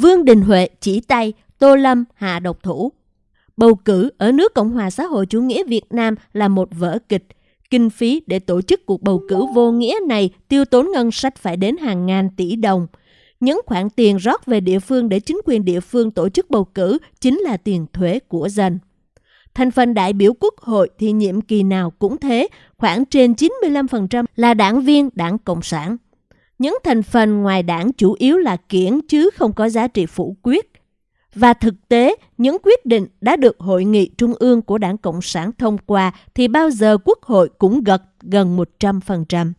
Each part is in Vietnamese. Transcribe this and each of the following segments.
Vương Đình Huệ chỉ tay, Tô Lâm hạ độc thủ. Bầu cử ở nước Cộng hòa xã hội chủ nghĩa Việt Nam là một vở kịch. Kinh phí để tổ chức cuộc bầu cử vô nghĩa này tiêu tốn ngân sách phải đến hàng ngàn tỷ đồng. Những khoản tiền rót về địa phương để chính quyền địa phương tổ chức bầu cử chính là tiền thuế của dân. Thành phần đại biểu quốc hội thì nhiệm kỳ nào cũng thế, khoảng trên 95% là đảng viên đảng Cộng sản. Những thành phần ngoài đảng chủ yếu là kiển chứ không có giá trị phủ quyết. Và thực tế, những quyết định đã được Hội nghị Trung ương của Đảng Cộng sản thông qua thì bao giờ Quốc hội cũng gật gần 100%.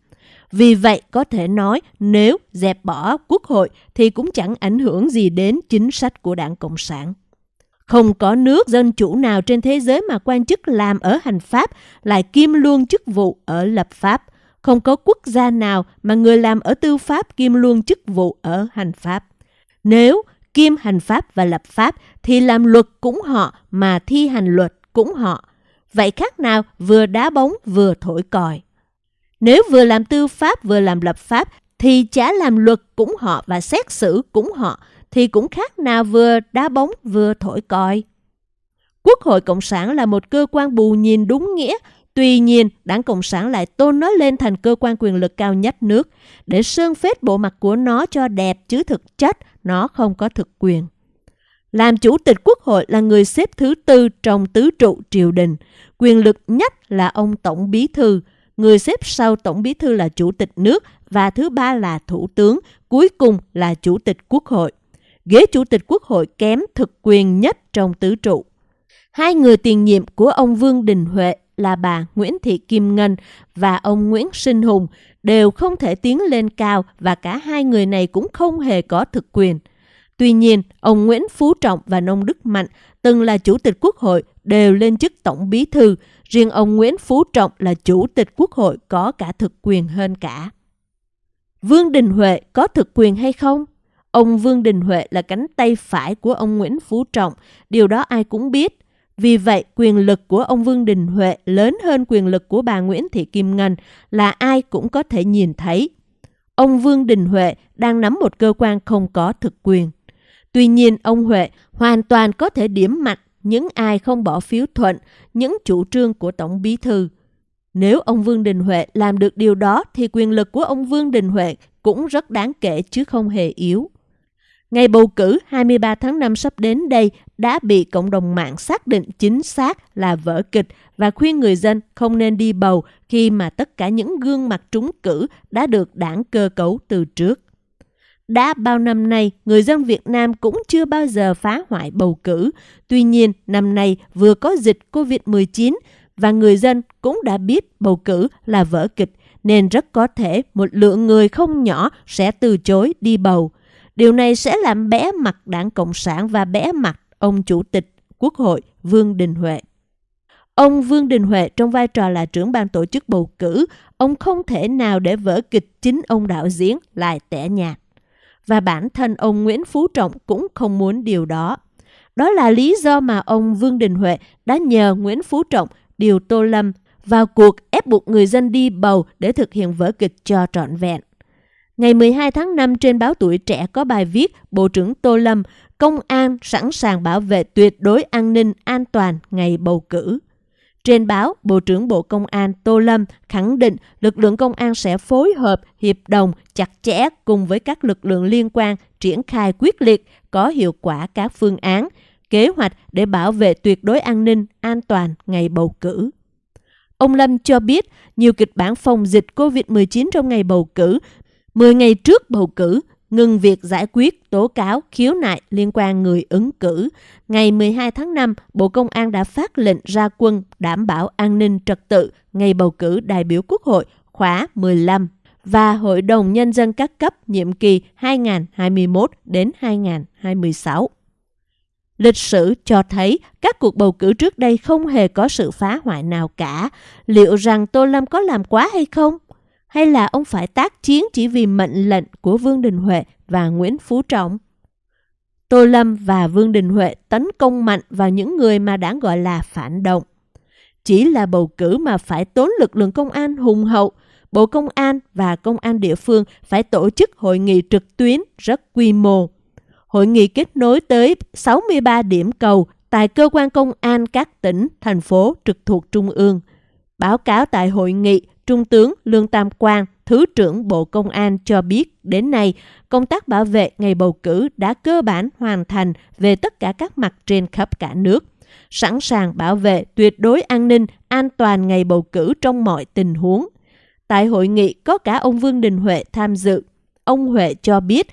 Vì vậy có thể nói nếu dẹp bỏ Quốc hội thì cũng chẳng ảnh hưởng gì đến chính sách của Đảng Cộng sản. Không có nước dân chủ nào trên thế giới mà quan chức làm ở hành pháp lại kiêm luôn chức vụ ở lập pháp. Không có quốc gia nào mà người làm ở tư pháp kiêm luôn chức vụ ở hành pháp. Nếu kiêm hành pháp và lập pháp thì làm luật cũng họ mà thi hành luật cũng họ. Vậy khác nào vừa đá bóng vừa thổi còi. Nếu vừa làm tư pháp vừa làm lập pháp thì chả làm luật cũng họ và xét xử cũng họ thì cũng khác nào vừa đá bóng vừa thổi còi. Quốc hội Cộng sản là một cơ quan bù nhìn đúng nghĩa, tuy nhiên đảng Cộng sản lại tôn nó lên thành cơ quan quyền lực cao nhất nước để sơn phết bộ mặt của nó cho đẹp chứ thực chất nó không có thực quyền. Làm chủ tịch quốc hội là người xếp thứ tư trong tứ trụ triều đình, quyền lực nhất là ông tổng bí thư, người xếp sau tổng bí thư là chủ tịch nước và thứ ba là thủ tướng, cuối cùng là chủ tịch quốc hội ghế chủ tịch quốc hội kém thực quyền nhất trong tứ trụ. Hai người tiền nhiệm của ông Vương Đình Huệ là bà Nguyễn Thị Kim Ngân và ông Nguyễn Sinh Hùng đều không thể tiến lên cao và cả hai người này cũng không hề có thực quyền. Tuy nhiên, ông Nguyễn Phú Trọng và Nông Đức Mạnh từng là chủ tịch quốc hội đều lên chức tổng bí thư, riêng ông Nguyễn Phú Trọng là chủ tịch quốc hội có cả thực quyền hơn cả. Vương Đình Huệ có thực quyền hay không? Ông Vương Đình Huệ là cánh tay phải của ông Nguyễn Phú Trọng, điều đó ai cũng biết. Vì vậy, quyền lực của ông Vương Đình Huệ lớn hơn quyền lực của bà Nguyễn Thị Kim Ngân là ai cũng có thể nhìn thấy. Ông Vương Đình Huệ đang nắm một cơ quan không có thực quyền. Tuy nhiên, ông Huệ hoàn toàn có thể điểm mặt những ai không bỏ phiếu thuận những chủ trương của Tổng Bí Thư. Nếu ông Vương Đình Huệ làm được điều đó thì quyền lực của ông Vương Đình Huệ cũng rất đáng kể chứ không hề yếu. Ngày bầu cử 23 tháng 5 sắp đến đây đã bị cộng đồng mạng xác định chính xác là vở kịch và khuyên người dân không nên đi bầu khi mà tất cả những gương mặt trúng cử đã được đảng cơ cấu từ trước. Đã bao năm nay, người dân Việt Nam cũng chưa bao giờ phá hoại bầu cử. Tuy nhiên, năm nay vừa có dịch COVID-19 và người dân cũng đã biết bầu cử là vở kịch nên rất có thể một lượng người không nhỏ sẽ từ chối đi bầu. Điều này sẽ làm bé mặt đảng Cộng sản và bé mặt ông Chủ tịch Quốc hội Vương Đình Huệ. Ông Vương Đình Huệ trong vai trò là trưởng ban tổ chức bầu cử, ông không thể nào để vở kịch chính ông đạo diễn lại tẻ nhạt. Và bản thân ông Nguyễn Phú Trọng cũng không muốn điều đó. Đó là lý do mà ông Vương Đình Huệ đã nhờ Nguyễn Phú Trọng điều Tô Lâm vào cuộc ép buộc người dân đi bầu để thực hiện vở kịch cho trọn vẹn. Ngày 12 tháng 5 trên báo Tuổi Trẻ có bài viết Bộ trưởng Tô Lâm, Công an sẵn sàng bảo vệ tuyệt đối an ninh an toàn ngày bầu cử. Trên báo, Bộ trưởng Bộ Công an Tô Lâm khẳng định lực lượng công an sẽ phối hợp, hiệp đồng, chặt chẽ cùng với các lực lượng liên quan triển khai quyết liệt, có hiệu quả các phương án, kế hoạch để bảo vệ tuyệt đối an ninh, an toàn ngày bầu cử. Ông Lâm cho biết nhiều kịch bản phòng dịch COVID-19 trong ngày bầu cử 10 ngày trước bầu cử, ngừng việc giải quyết tố cáo khiếu nại liên quan người ứng cử. Ngày 12 tháng 5, Bộ Công an đã phát lệnh ra quân đảm bảo an ninh trật tự ngày bầu cử đại biểu Quốc hội khóa 15 và Hội đồng Nhân dân các cấp nhiệm kỳ 2021 đến 2026. Lịch sử cho thấy các cuộc bầu cử trước đây không hề có sự phá hoại nào cả. Liệu rằng Tô Lâm có làm quá hay không? Hay là ông phải tác chiến chỉ vì mệnh lệnh của Vương Đình Huệ và Nguyễn Phú Trọng? Tô Lâm và Vương Đình Huệ tấn công mạnh vào những người mà đảng gọi là phản động. Chỉ là bầu cử mà phải tốn lực lượng công an hùng hậu, Bộ Công an và Công an địa phương phải tổ chức hội nghị trực tuyến rất quy mô. Hội nghị kết nối tới 63 điểm cầu tại cơ quan công an các tỉnh, thành phố trực thuộc Trung ương. Báo cáo tại hội nghị, Trung tướng Lương Tam Quang, Thứ trưởng Bộ Công an cho biết đến nay, công tác bảo vệ ngày bầu cử đã cơ bản hoàn thành về tất cả các mặt trên khắp cả nước, sẵn sàng bảo vệ tuyệt đối an ninh, an toàn ngày bầu cử trong mọi tình huống. Tại hội nghị có cả ông Vương Đình Huệ tham dự. Ông Huệ cho biết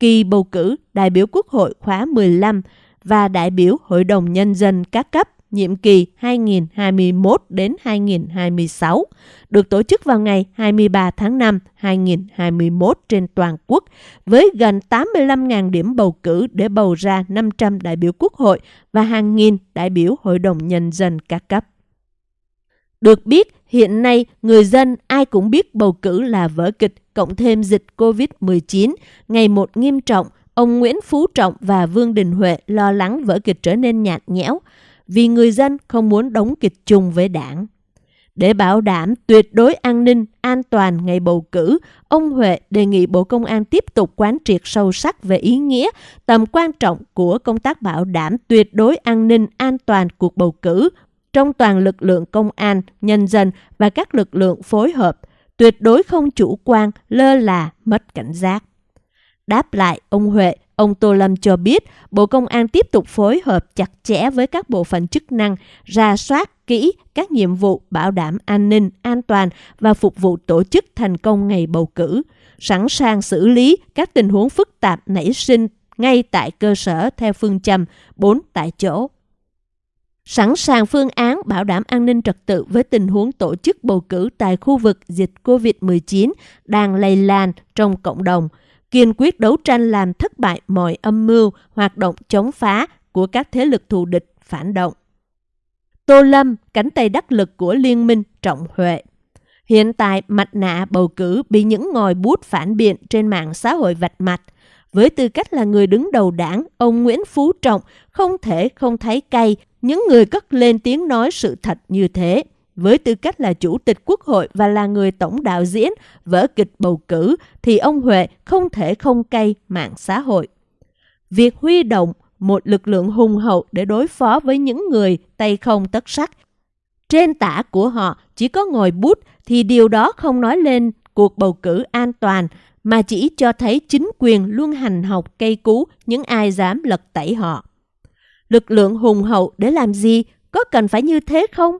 kỳ bầu cử đại biểu Quốc hội khóa 15 và đại biểu Hội đồng Nhân dân các cấp nhiệm kỳ 2021 đến 2026 được tổ chức vào ngày 23 tháng 5 2021 trên toàn quốc với gần 85.000 điểm bầu cử để bầu ra 500 đại biểu Quốc hội và hàng nghìn đại biểu Hội đồng Nhân dân các cấp. Được biết, hiện nay người dân ai cũng biết bầu cử là vở kịch cộng thêm dịch COVID-19 ngày một nghiêm trọng, ông Nguyễn Phú Trọng và Vương Đình Huệ lo lắng vở kịch trở nên nhạt nhẽo vì người dân không muốn đóng kịch chung với đảng. Để bảo đảm tuyệt đối an ninh, an toàn ngày bầu cử, ông Huệ đề nghị Bộ Công an tiếp tục quán triệt sâu sắc về ý nghĩa, tầm quan trọng của công tác bảo đảm tuyệt đối an ninh, an toàn cuộc bầu cử trong toàn lực lượng công an, nhân dân và các lực lượng phối hợp, tuyệt đối không chủ quan, lơ là, mất cảnh giác. Đáp lại, ông Huệ, ông Tô Lâm cho biết Bộ Công an tiếp tục phối hợp chặt chẽ với các bộ phận chức năng, ra soát kỹ các nhiệm vụ bảo đảm an ninh, an toàn và phục vụ tổ chức thành công ngày bầu cử, sẵn sàng xử lý các tình huống phức tạp nảy sinh ngay tại cơ sở theo phương châm 4 tại chỗ. Sẵn sàng phương án bảo đảm an ninh trật tự với tình huống tổ chức bầu cử tại khu vực dịch COVID-19 đang lây lan trong cộng đồng, kiên quyết đấu tranh làm thất bại mọi âm mưu, hoạt động chống phá của các thế lực thù địch phản động. Tô Lâm, cánh tay đắc lực của Liên minh Trọng Huệ. Hiện tại, mặt nạ bầu cử bị những ngòi bút phản biện trên mạng xã hội vạch mặt. Với tư cách là người đứng đầu đảng, ông Nguyễn Phú Trọng không thể không thấy cay những người cất lên tiếng nói sự thật như thế. Với tư cách là chủ tịch quốc hội và là người tổng đạo diễn, vở kịch bầu cử, thì ông Huệ không thể không cay mạng xã hội. Việc huy động một lực lượng hùng hậu để đối phó với những người tay không tất sắc. Trên tả của họ chỉ có ngồi bút thì điều đó không nói lên cuộc bầu cử an toàn, mà chỉ cho thấy chính quyền luôn hành học cây cú, những ai dám lật tẩy họ. Lực lượng hùng hậu để làm gì? Có cần phải như thế không?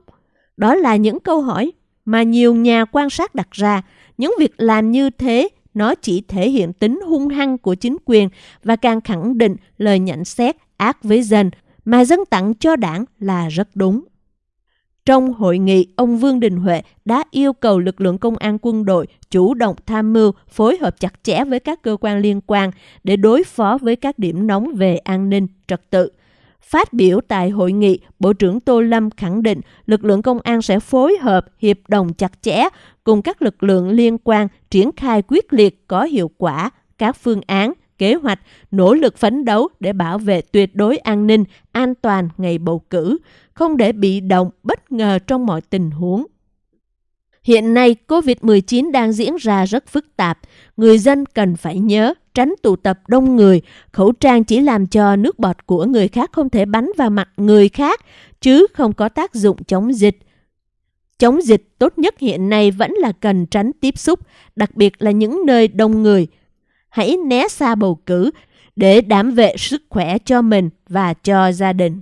Đó là những câu hỏi mà nhiều nhà quan sát đặt ra. Những việc làm như thế nó chỉ thể hiện tính hung hăng của chính quyền và càng khẳng định lời nhận xét ác với dân mà dân tặng cho đảng là rất đúng. Trong hội nghị, ông Vương Đình Huệ đã yêu cầu lực lượng công an quân đội chủ động tham mưu, phối hợp chặt chẽ với các cơ quan liên quan để đối phó với các điểm nóng về an ninh, trật tự. Phát biểu tại hội nghị, Bộ trưởng Tô Lâm khẳng định lực lượng công an sẽ phối hợp, hiệp đồng chặt chẽ cùng các lực lượng liên quan triển khai quyết liệt có hiệu quả các phương án, kế hoạch, nỗ lực phấn đấu để bảo vệ tuyệt đối an ninh, an toàn ngày bầu cử, không để bị động, bất ngờ trong mọi tình huống. Hiện nay, COVID-19 đang diễn ra rất phức tạp. Người dân cần phải nhớ tránh tụ tập đông người. Khẩu trang chỉ làm cho nước bọt của người khác không thể bắn vào mặt người khác, chứ không có tác dụng chống dịch. Chống dịch tốt nhất hiện nay vẫn là cần tránh tiếp xúc, đặc biệt là những nơi đông người. Hãy né xa bầu cử để đảm vệ sức khỏe cho mình và cho gia đình.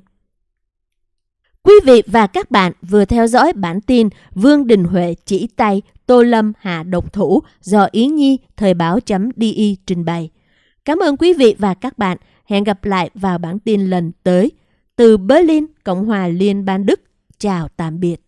Quý vị và các bạn vừa theo dõi bản tin Vương Đình Huệ chỉ tay Tô Lâm hạ độc thủ do Yến Nhi Thời báo.di trình bày. Cảm ơn quý vị và các bạn. Hẹn gặp lại vào bản tin lần tới. Từ Berlin, Cộng hòa Liên bang Đức. Chào tạm biệt.